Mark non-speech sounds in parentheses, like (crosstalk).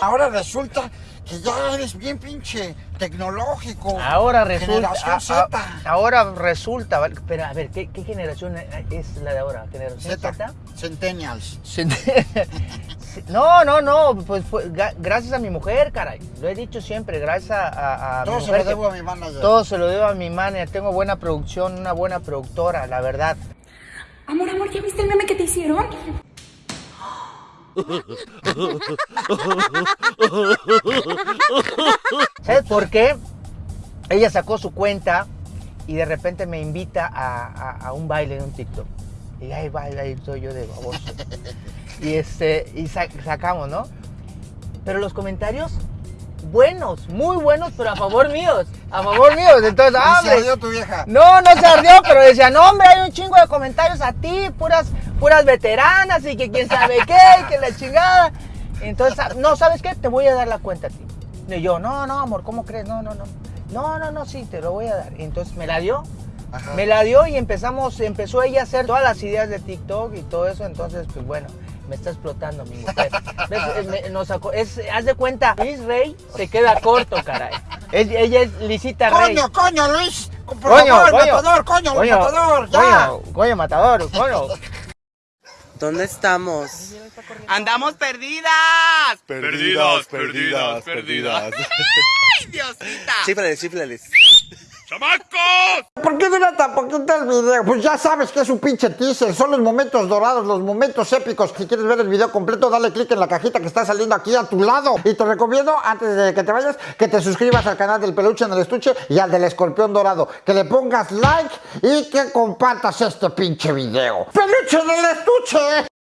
ahora resulta que ya eres bien pinche tecnológico. Ahora resulta. Generación a- a- Z. ahora resulta. ¿vale? Pero a ver, ¿qué, qué generación es la de ahora? ¿Generación Z. Z? Centennials. (laughs) No, no, no, pues fue ga- gracias a mi mujer, caray. Lo he dicho siempre, gracias a, a- a mi Todo se mujer. lo que- debo a mi manager. todo se lo debo a mi manager. Tengo buena producción, una buena productora, la verdad. Amor, amor, ¿ya viste el meme que te hicieron? ¿Sabes por qué? Ella sacó su cuenta y de repente me invita a, a- a un baile en un TikTok. Y ahí va, ahí estoy yo de baboso. Y, este, y sa- sacamos, ¿no? Pero los comentarios, buenos, muy buenos, pero a favor míos. A favor míos. Entonces, ah, se hombre, ardió tu vieja. No, no se ardió, pero decía, no, hombre, hay un chingo de comentarios a ti, puras, puras veteranas y que quién sabe qué, y que la chingada. Entonces, ah, no, ¿sabes qué? Te voy a dar la cuenta a ti. Y yo, no, no, amor, ¿cómo crees? No, no, no. No, no, no, sí, te lo voy a dar. Y entonces me la dio. Ajá. Me la dio y empezamos, empezó ella a hacer todas las ideas de TikTok y todo eso. Entonces, pues bueno, me está explotando mi mujer. (laughs) ¿Ves? Es- me- nos sacó- es- haz de cuenta, Luis Rey se (laughs) queda corto, caray. Es- ella es Lisita Rey. Coño, coño, Luis. Por Coño, favor, coño. matador, coño, Coño, matador, ya. Coño, coño, matador, coño. (laughs) ¿Dónde estamos? ¡Andamos perdidas! Perdidas, perdidas, perdidas. (laughs) ¡Ay, Diosita! Chífrales, chífrales. ¡Chamacos! ¿Por qué dura tan poquito el video? Pues ya sabes que es un pinche teaser, son los momentos dorados, los momentos épicos. Si quieres ver el video completo, dale click en la cajita que está saliendo aquí a tu lado. Y te recomiendo, antes de que te vayas, que te suscribas al canal del peluche en el estuche y al del escorpión dorado. Que le pongas like y que compartas este pinche video. ¡Peluche en el estuche!